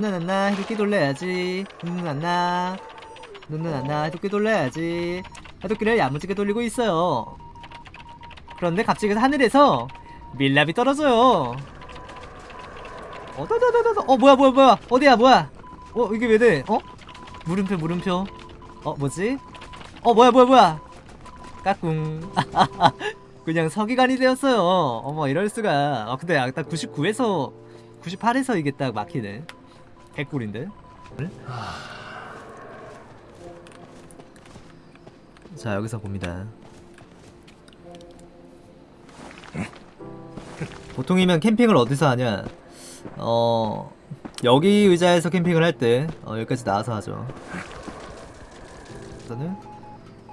눈은 안나 해독기 돌려야지. 눈은 안나 해독기 돌려야지. 해독기를 야무지게 돌리고 있어요. 그런데 갑자기 하늘에서 밀랍이 떨어져요. 어다다다다 어 뭐야 뭐야 뭐야. 어디야 뭐야. 어 이게 왜돼 어? 물음표 물음표. 어 뭐지? 어 뭐야 뭐야 뭐야. 까꿍. 그냥 서기관이 되었어요. 어머 이럴수가. 아 근데 아까 99에서 98에서 이게 딱 막히네 개꿀인데 자 여기서 봅니다 보통이면 캠핑을 어디서 하냐 어 여기 의자에서 캠핑을 할때 어, 여기까지 나와서 하죠 우선은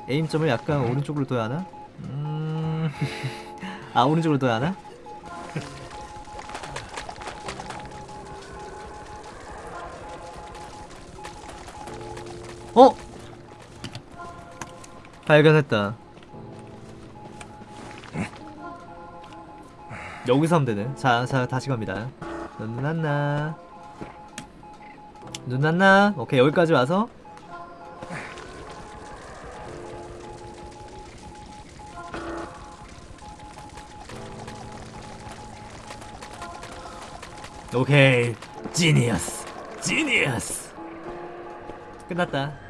에임점을 약간 오른쪽으로 둬야 하나? 음... 아 오른쪽으로 둬야 하나? 어? 발견했다. 여기서 하면 되네. 자, 자 다시 갑니다. 눈 안나. 눈 안나. 오케이 여기까지 와서. 오케이 지니어스. 지니어스. 끝났다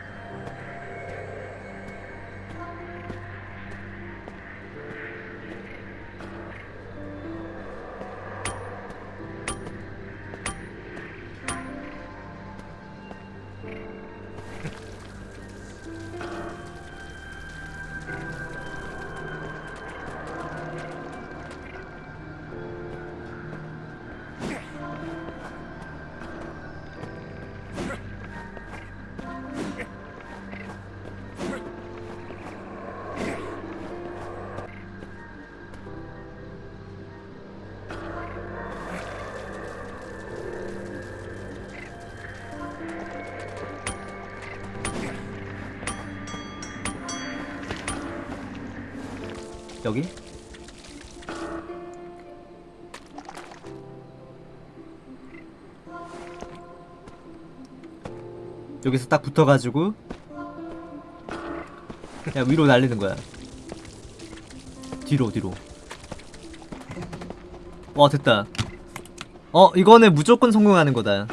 여기? 여기서 딱 붙어가지고 야 위로 날리는 거야. 뒤로 뒤로. 와 됐다. 어 이거는 무조건 성공하는 거다.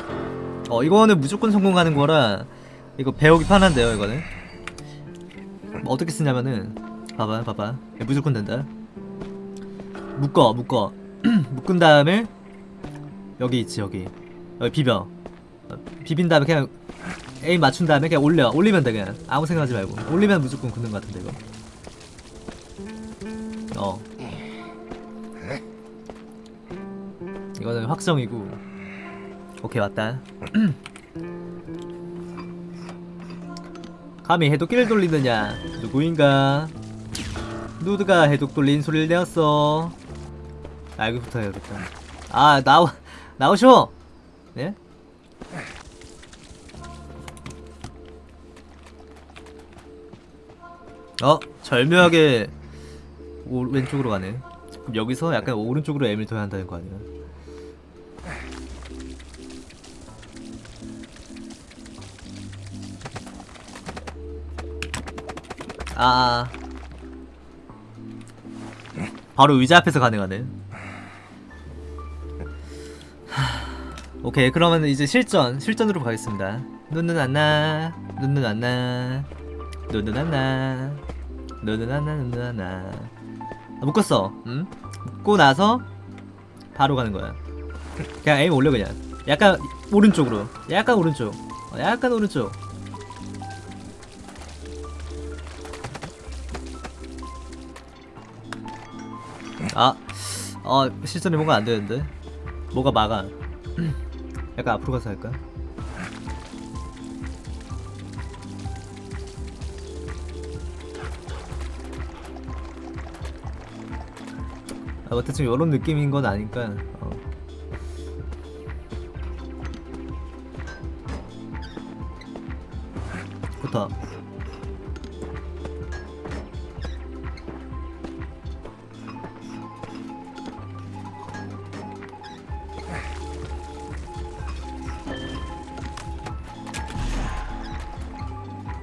어 이거는 무조건 성공하는 거라 이거 배우기 편한데요 이거는? 뭐 어떻게 쓰냐면은 봐봐 봐봐. 야, 무조건 된다. 묶어 묶어. 묶은 다음에 여기 있지 여기. 여기 비벼. 어, 비빈 다음에 그냥 에임 맞춘 다음에 그냥 올려. 올리면 돼 그냥. 아무 생각하지 말고. 올리면 무조건 굳는 것 같은데 이거. 어. 이거는 확정이고. 오케이 왔다. 감히 해독기를 돌리느냐? 누구인가 누드가 해독 돌린 소리를 내었어. 아 여기부터 해야겠다 아 나오 나오쇼! 네? 어 절묘하게 오, 왼쪽으로 가네. 그럼 여기서 약간 오른쪽으로 M을 둬야 한다는 거 아니야 아 바로 의자 앞에서 가능하네. 하, 오케이 그러면 이제 실전 실전으로 가겠습니다. 눈은 안나 눈은 안나 눈은 안나 눈은 안나 눈은 안나. 아, 묶었어. 응? 묶고 나서 바로 가는 거야. 그냥 에임 올려 그냥. 약간 오른쪽으로. 약간 오른쪽. 어, 약간 오른쪽 아, 어, 실전이 뭔가 안 되는데? 뭐가 막아. 약간 앞으로 가서 할까? 아, 뭐 대충 이런 느낌인 건 아니까. 어. 좋다.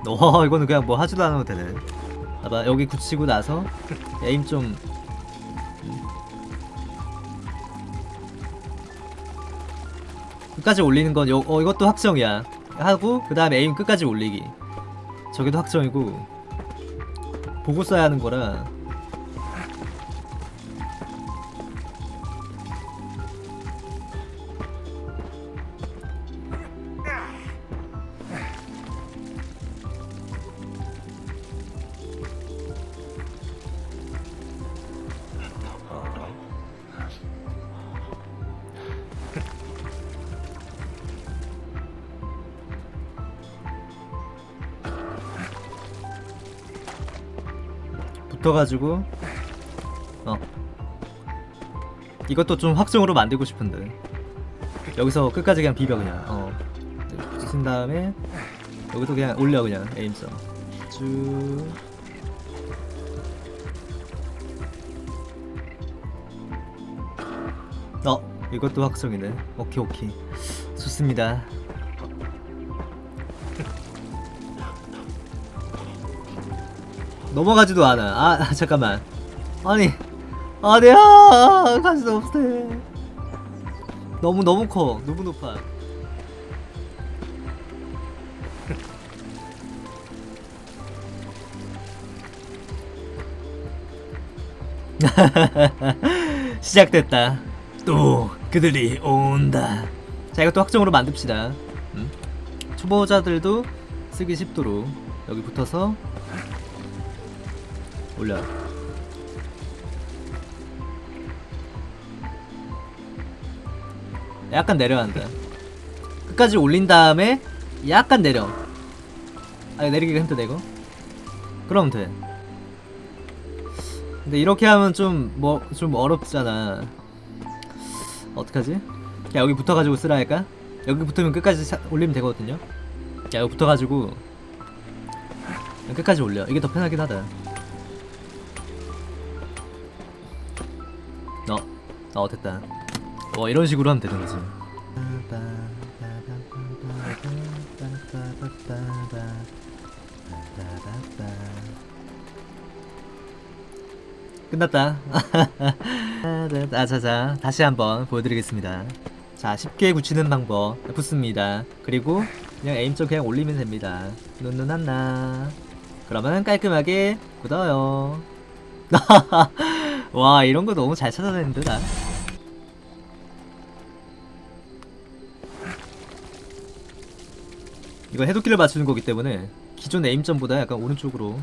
와 이거는 그냥 뭐 하지도 않아도 되네. 봐봐 여기 굳히고 나서 에임 좀. 끝까지 올리는 건 요, 어, 이것도 확정이야. 하고 그 다음에 에임 끝까지 올리기. 저기도 확정이고. 보고 써야 하는 거라 붙어가지고 어 이것도 좀 확정으로 만들고 싶은데 여기서 끝까지 그냥 비벼 그냥 어 붙인 다음에 여기도 그냥 올려 그냥 에임점 쭉 어, 이것도 확정이네. 오케이, 오케이. 좋습니다. 넘어가지도 않아. 아, 아, 잠깐만. 아니, 아니야. 가지도 없어. 너무 너무 커. 너무 높아. 시작됐다. 또 그들이 온다. 자, 이것도 확정으로 만듭시다. 음? 초보자들도 쓰기 쉽도록 여기 붙어서 올려. 약간 내려야 한다. 끝까지 올린 다음에 약간 내려. 아, 내리기가 이거. 그럼 돼. 근데 이렇게 하면 좀 뭐 좀 어렵잖아. 어떡하지? 야 여기 붙어가지고 쓰라 할까? 여기 붙으면 끝까지 사- 올리면 되거든요. 야 여기 붙어가지고 끝까지 올려. 이게 더 편하긴 하다. 어 됐다. 어 이런 식으로 하면 되는 거지. 끝났다. 아자자 다시 한번 보여드리겠습니다. 자 쉽게 굳히는 방법 붙습니다. 그리고 그냥 에임점 그냥 올리면 됩니다. 눈눈한나. 그러면 깔끔하게 굳어요. 와 이런 거 너무 잘 찾아내는데 나. 이거 해독기를 맞추는 거기 때문에 기존 에임점보다 약간 오른쪽으로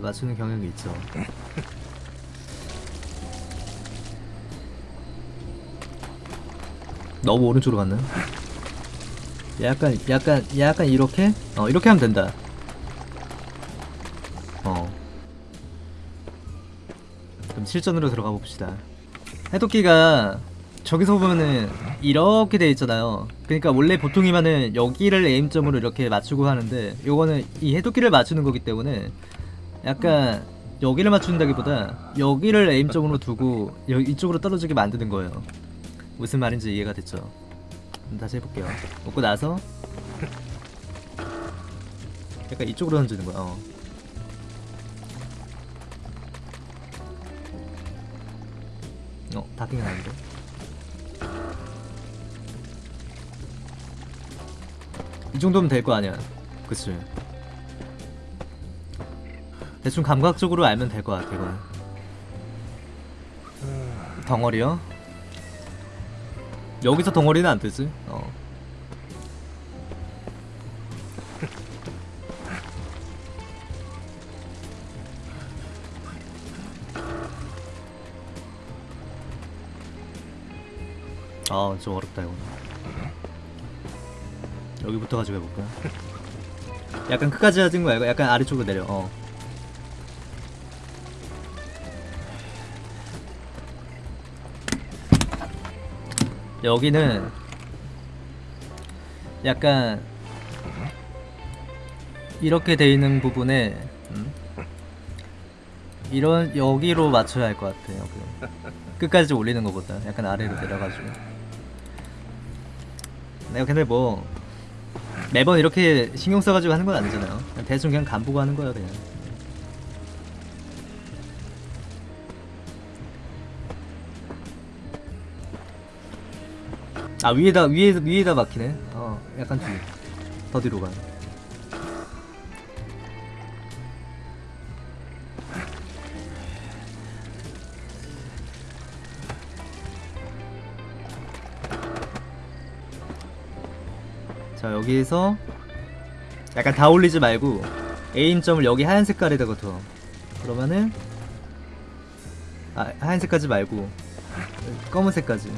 맞추는 경향이 있죠. 너무 오른쪽으로 갔나? 약간 약간 약간 이렇게 어 이렇게 하면 된다. 어. 그럼 실전으로 들어가 봅시다. 해독기가 저기서 보면은 이렇게 돼 있잖아요. 그러니까 원래 보통이면은 여기를 에임점으로 이렇게 맞추고 하는데 요거는 이 해독기를 맞추는 거기 때문에 약간 여기를 맞춘다기보다 여기를 에임점으로 두고 여, 이쪽으로 떨어지게 만드는 거예요. 무슨 말인지 이해가 됐죠? 다시 해볼게요. 먹고 나서 약간 이쪽으로 던지는 거야. 어. 어, 닫기가 아닌데. 이 정도면 될 거 아니야. 그치? 대충 감각적으로 알면 될 것 같아, 이거는. 덩어리요? 여기서 덩어리는 안 뜨지? 어. 아, 좀 어렵다, 이거. 여기부터 가지고 해볼까? 약간 끝까지 하진 이거 약간 아래쪽으로 내려, 어. 여기는 약간 이렇게 돼 있는 부분에 음? 이런 여기로 맞춰야 할 것 같아 여기 끝까지 올리는 것보다 약간 아래로 내려가지고 내가 근데 뭐 매번 이렇게 신경 써가지고 하는 건 아니잖아요. 그냥 대충 그냥 간 보고 하는 거예요 그냥. 아 위에다 위에 위에다 막히네. 어 약간 뒤더 뒤로 가 자 여기에서 약간 다 올리지 말고 에임점을 여기 하얀 색깔에다가 둬. 그러면은 아 하얀 색까지 말고 검은색까지.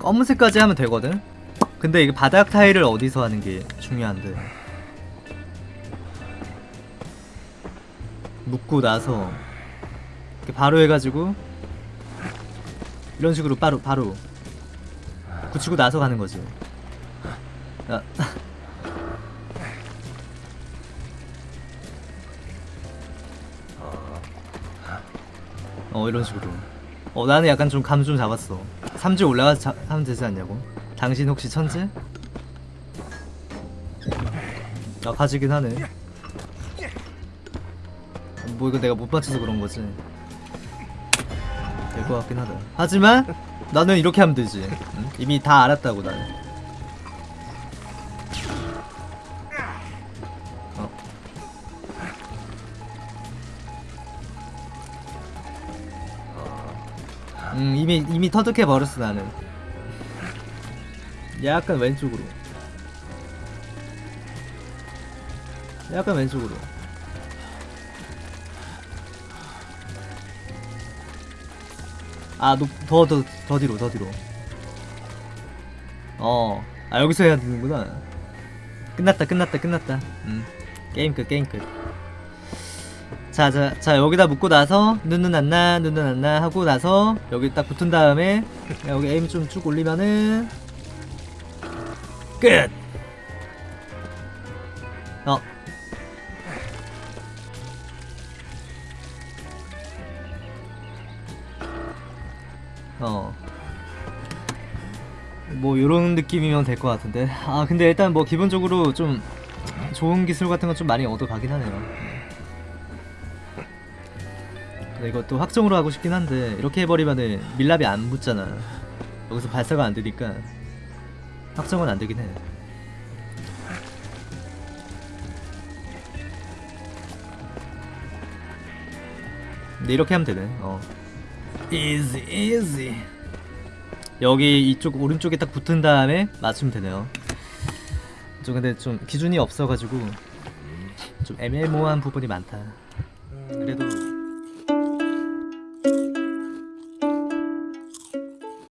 검은색까지 하면 되거든? 근데 이게 바닥 타일을 어디서 하는 게 중요한데 묶고 나서 이렇게 바로 해가지고 이런 식으로 바로 바로 붙이고 나서 가는 거지. 아. 어 이런 식으로. 어 나는 약간 좀 감 좀 잡았어. 3주 올라가서 자, 하면 되지 않냐고. 당신 혹시 천재? 아 가지긴 하네. 뭐 이거 내가 못 맞춰서 그런 거지. 될 것 같긴 하다. 하지만 나는 이렇게 하면 되지. 응? 이미 다 알았다고 나는. 어. 음 이미 이미 터득해 버렸어 나는. 약간 왼쪽으로. 약간 왼쪽으로. 아, 더, 더, 더 뒤로, 더 뒤로. 어, 아, 여기서 해야 되는구나. 끝났다, 끝났다, 끝났다. 음, 게임 끝, 게임 끝. 자, 자, 자, 여기다 묶고 나서, 눈은 안 나, 눈은 안 나, 하고 나서, 여기 딱 붙은 다음에, 여기 에임 좀 쭉 올리면은, 끝! 어. 어. 뭐 요런 느낌이면 될 것 같은데. 아 근데 일단 뭐 기본적으로 좀 좋은 기술 같은 건 좀 많이 얻어가긴 하네요. 근데 이것도 확정으로 하고 싶긴 한데 이렇게 해버리면은 밀랍이 안 붙잖아. 여기서 발사가 안 되니까 확정은 안 되긴 해. 근데 이렇게 하면 되네. 어 easy 여기 이쪽 오른쪽에 딱 붙은 다음에 맞추면 되네요. 좀 근데 좀 기준이 없어가지고 좀 애매모호한 부분이 많다. 그래도